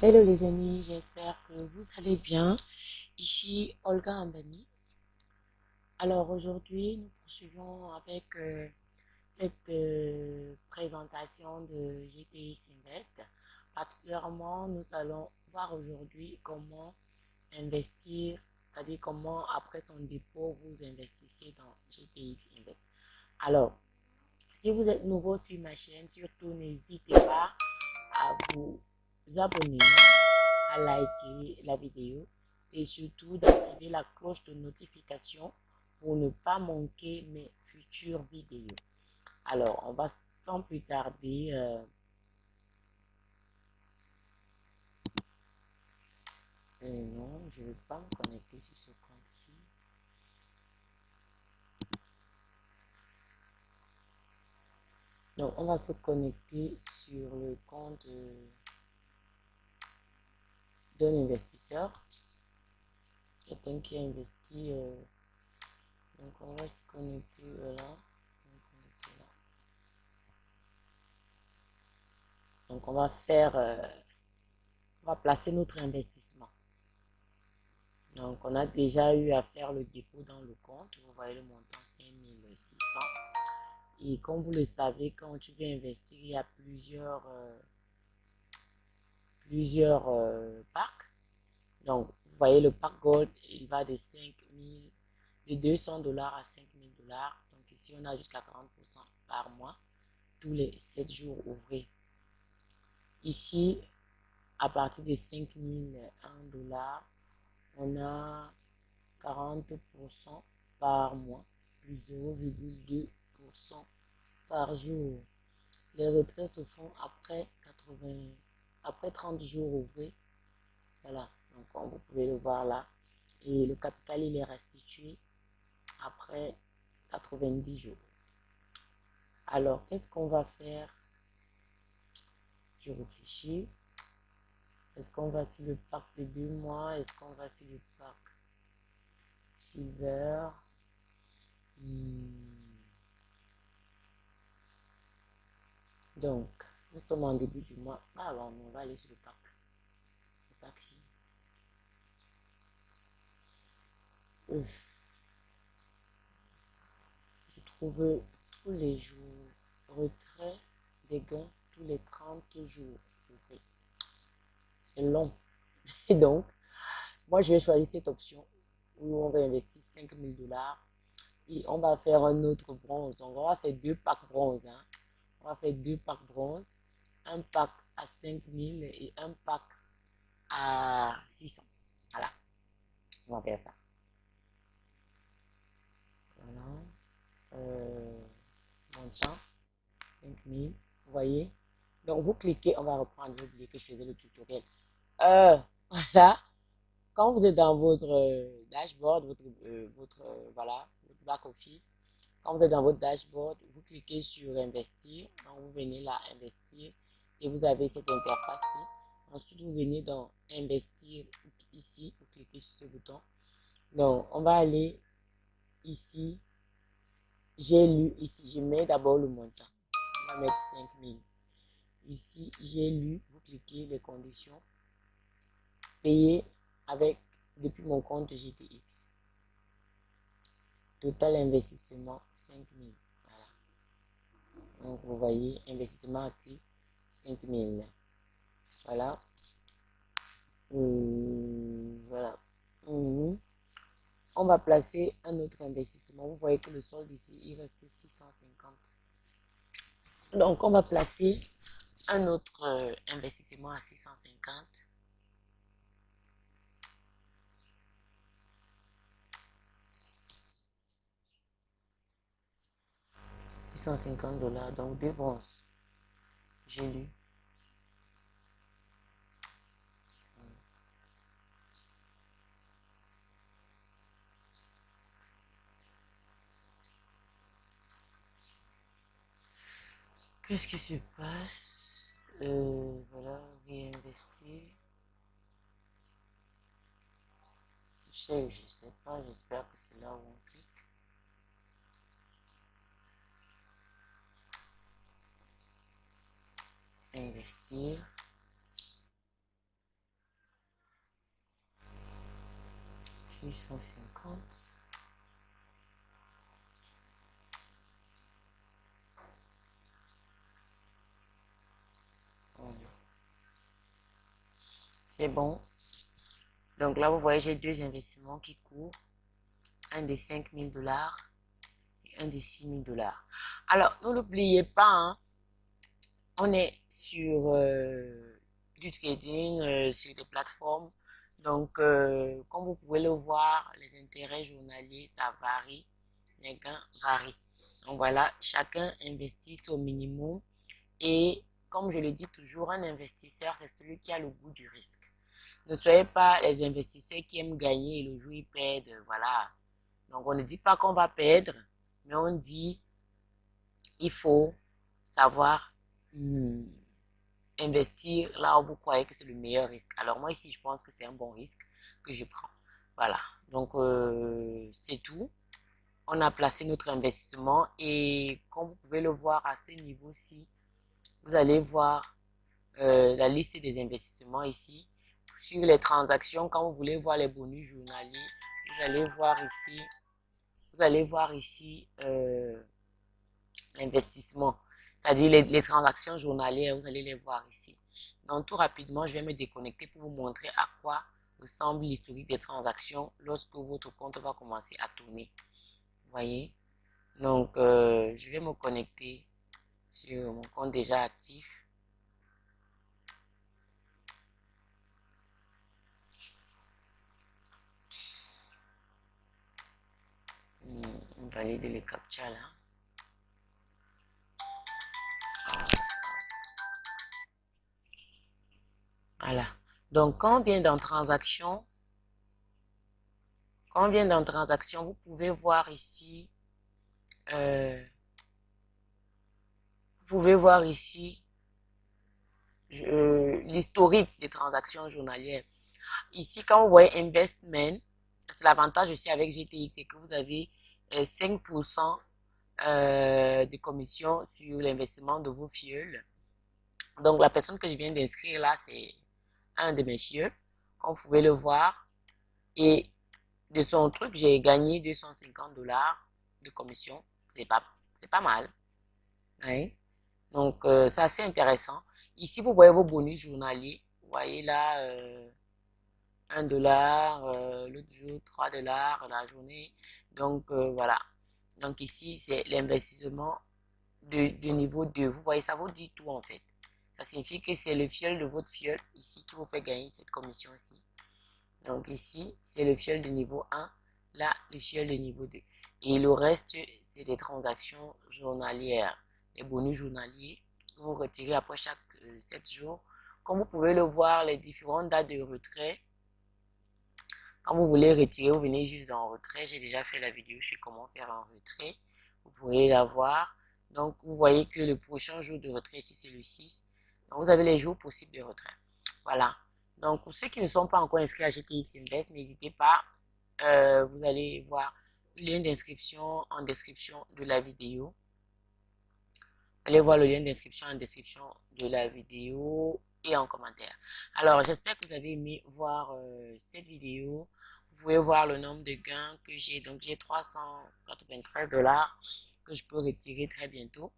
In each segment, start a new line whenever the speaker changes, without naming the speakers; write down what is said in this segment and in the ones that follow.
Hello les amis, j'espère que vous allez bien. Ici Olga Ambani. Alors aujourd'hui, nous poursuivons avec euh, cette euh, présentation de GTX Invest. Particulièrement, nous allons voir aujourd'hui comment investir, c'est-à-dire comment après son dépôt, vous investissez dans GTX Invest. Alors, si vous êtes nouveau sur ma chaîne, surtout n'hésitez pas à vous abonner, à liker la vidéo et surtout d'activer la cloche de notification pour ne pas manquer mes futures vidéos. Alors, on va sans plus tarder... Euh, euh, non, je ne vais pas me connecter sur ce compte-ci. Donc, on va se connecter sur le compte... Euh, d'un investisseur, quelqu'un qui a investi. Euh, donc on va se connecter là. Donc on va faire, euh, on va placer notre investissement. Donc on a déjà eu à faire le dépôt dans le compte. Vous voyez le montant 5600. Et comme vous le savez, quand tu veux investir, il y a plusieurs... Euh, plusieurs euh, packs. Donc, vous voyez, le pack Gold, il va de 5000, de 200 dollars à 5000 dollars. Donc, ici, on a jusqu'à 40% par mois, tous les 7 jours ouvrés. Ici, à partir de 5001 dollars, on a 40% par mois, plus 0,2% par jour. Les retraits se font après 80 après 30 jours ouvrés. Voilà, donc vous pouvez le voir là. Et le capital, il est restitué après 90 jours. Alors, qu'est-ce qu'on va faire? Je réfléchis. Est-ce qu'on va sur le pack de deux mois? Est-ce qu'on va sur le pack silver? Hmm. Donc, nous sommes en début du mois. Ah, alors, on va aller sur le pack. Le Je trouve tous les jours retrait des gains tous les 30 jours. C'est long. Et donc, moi, je vais choisir cette option où on va investir 5000 dollars et on va faire un autre bronze. Donc, on va faire deux packs bronze. Hein. On va faire deux packs bronze un pack à 5000 et un pack à 600. Voilà. On va faire ça. Euh, montant 5000. Vous voyez? Donc, vous cliquez, on va reprendre. J'ai oublié que je faisais le tutoriel. Euh, voilà. Quand vous êtes dans votre euh, dashboard, votre, euh, votre, voilà, votre back office, quand vous êtes dans votre dashboard, vous cliquez sur investir. Donc, vous venez là, investir et vous avez cette interface-ci. Ensuite, vous venez dans investir ici, vous cliquez sur ce bouton. Donc, on va aller ici. J'ai lu ici, je mets d'abord le montant. On va mettre 5000. Ici, j'ai lu, vous cliquez les conditions. Payer avec, depuis mon compte GTX. Total investissement 5000. Voilà. Donc, vous voyez, investissement actif 5000. Voilà. Hum, voilà. Hum. On va placer un autre investissement. Vous voyez que le solde ici, il reste 650. Donc, on va placer un autre euh, investissement à 650. 650 dollars, donc deux bronzes j'ai lu. Qu'est-ce qui se passe? Euh, voilà, réinvestir. Je sais, je sais pas, j'espère que c'est là où on clique. Investir. Six cent cinquante. C'est bon. Donc là, vous voyez, j'ai deux investissements qui courent. Un des 5000 dollars et un des 6000 dollars. Alors, ne l'oubliez pas, hein, on est sur euh, du trading, euh, sur des plateformes. Donc, euh, comme vous pouvez le voir, les intérêts journaliers, ça varie. Les gains varient. Donc voilà, chacun investit au minimum. Et comme je le dis toujours, un investisseur, c'est celui qui a le goût du risque. Ne soyez pas les investisseurs qui aiment gagner et le jour ils perdent. Voilà. Donc on ne dit pas qu'on va perdre, mais on dit il faut savoir hmm, investir là où vous croyez que c'est le meilleur risque. Alors moi ici, je pense que c'est un bon risque que je prends. Voilà. Donc euh, c'est tout. On a placé notre investissement et comme vous pouvez le voir à ce niveau-ci, vous allez voir euh, la liste des investissements ici. Sur les transactions, quand vous voulez voir les bonus journaliers, vous allez voir ici, vous allez voir ici euh, l'investissement, c'est-à-dire les, transactions journalières, vous allez les voir ici. Donc tout rapidement, je vais me déconnecter pour vous montrer à quoi ressemble l'historique des transactions lorsque votre compte va commencer à tourner. Vous voyez? Donc, euh, je vais me connecter sur mon compte déjà actif. Hmm, valider les captcha là. Voilà. Donc, quand on vient dans transaction, quand on vient dans transaction, vous pouvez voir ici euh, pouvez voir ici l'historique des transactions journalières. Ici, quand vous voyez Investment, c'est l'avantage aussi avec GTX, c'est que vous avez 5% euh, euh, de commission sur l'investissement de vos fioles. Donc, la personne que je viens d'inscrire là, c'est un de mes fioles, comme vous pouvez le voir. Et de son truc, j'ai gagné 250 dollars de commission. C'est pas, pas mal. Oui. Donc, euh, c'est assez intéressant. Ici, vous voyez vos bonus journaliers. Vous voyez là, euh, 1 dollar, euh, l'autre jour 3 dollars la journée. Donc, euh, voilà. Donc, ici, c'est l'investissement de, de, niveau 2. Vous voyez, ça vous dit tout en fait. Ça signifie que c'est le fiel de votre fiel ici qui vous fait gagner cette commission-ci. Donc, ici, c'est le fiel de niveau 1. Là, le fiel de niveau 2. Et le reste, c'est des transactions journalières les bonus journaliers vous retirez après chaque 7 euh, jours. Comme vous pouvez le voir, les différentes dates de retrait. Quand vous voulez retirer, vous venez juste en retrait. J'ai déjà fait la vidéo sur comment faire un retrait. Vous pourrez la voir. Donc, vous voyez que le prochain jour de retrait ici, c'est le 6. Donc, vous avez les jours possibles de retrait. Voilà. Donc, pour ceux qui ne sont pas encore inscrits à GTX Invest, n'hésitez pas. Euh, vous allez voir le lien d'inscription en description de la vidéo. Allez voir le lien d'inscription en description de la vidéo et en commentaire. Alors, j'espère que vous avez aimé voir euh, cette vidéo. Vous pouvez voir le nombre de gains que j'ai. Donc, j'ai 393 dollars que je peux retirer très bientôt.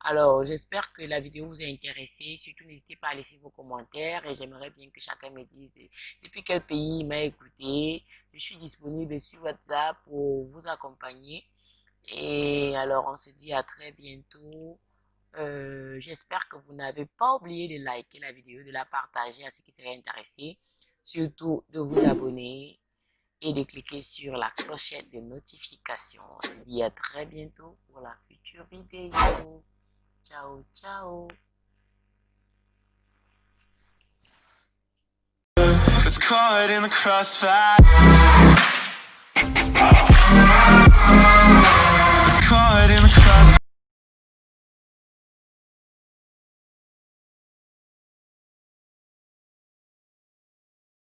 Alors, j'espère que la vidéo vous a intéressé. Surtout, n'hésitez pas à laisser vos commentaires et j'aimerais bien que chacun me dise depuis quel pays il m'a écouté. Je suis disponible sur WhatsApp pour vous accompagner. Et alors, on se dit à très bientôt. Euh, j'espère que vous n'avez pas oublié de liker la vidéo, de la partager à ceux qui seraient intéressés. Surtout de vous abonner et de cliquer sur la clochette de notification. On se dit à très bientôt pour la future vidéo. Ciao, ciao.